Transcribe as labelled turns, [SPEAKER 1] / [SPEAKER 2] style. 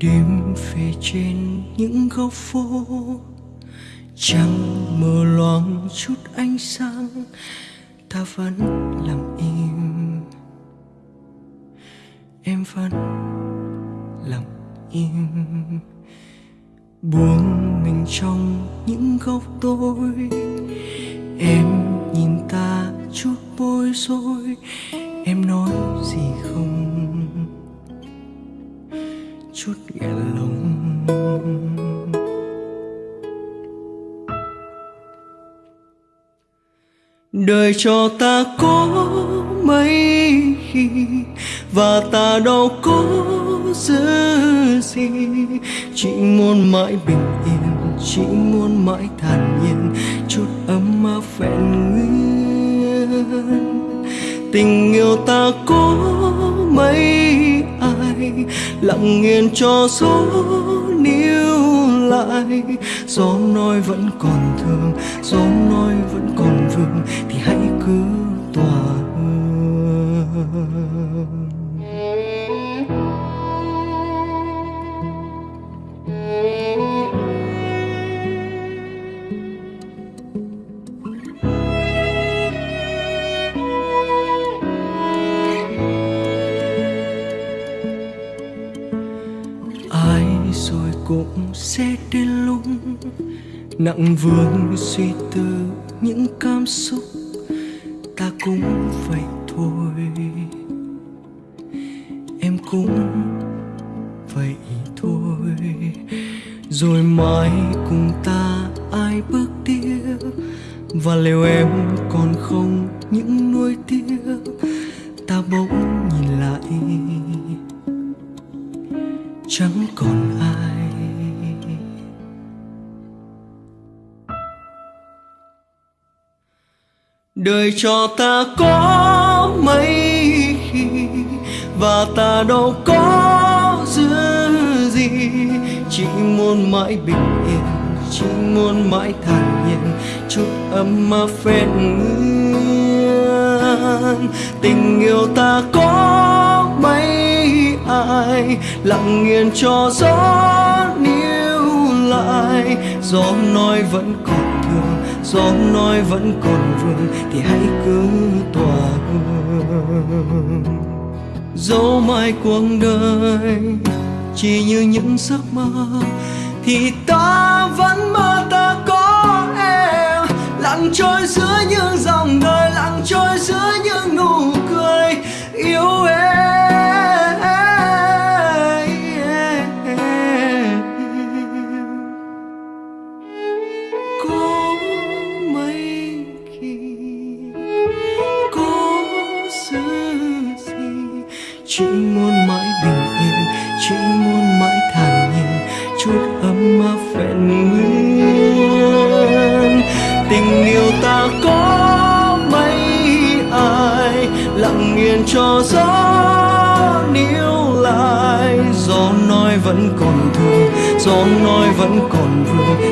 [SPEAKER 1] đêm về trên những góc phố. Trăng mờ loang chút ánh sáng, ta vẫn lặng im. Em vẫn lặng im. Buông mình trong những góc tối. Em nhìn ta chút bối rối. Em nói gì không? Chút nghẹn lòng đời cho ta có mấy khi và ta đâu có giữ gì. Chỉ muốn mãi bình yên, chỉ muốn mãi thản nhiên, chút ấm áp vẹn nguyên. Tình yêu ta có mấy lặng yên cho gió níu lại. Gió nói vẫn còn thương gió nói vẫn còn vương, thì hãy cứ tỏa rồi sẽ đến lúc nặng vương suy tư những cảm xúc, ta cũng vậy thôi. Em cũng vậy thôi. Rồi mai cùng ta ai bước tiếp và liệu em còn không những nuối tiếc? Ta bỗng nhìn lại, chẳng còn đời cho ta có mấy khi và ta đâu có giữ gì. Chỉ muốn mãi bình yên, chỉ muốn mãi thản nhiên, chút ấm mà phèn nguyên tình yêu ta có mấy ai, lặng nghiền cho gió níu lại. Gió nói vẫn còn gió nói vẫn còn vương thì hãy cứ tỏa hương. Dẫu mai cuộc đời, chỉ như những giấc mơ, thì ta vẫn mơ ta có em. Lặng trôi giữa những dòng đời, lặng trôi giữa những mãi thản nhiên chút ấm áp vẹn nguyên. Tình yêu ta có mấy ai, lặng nghiền cho gió níu lại. Gió nói vẫn còn thương gió nói vẫn còn vương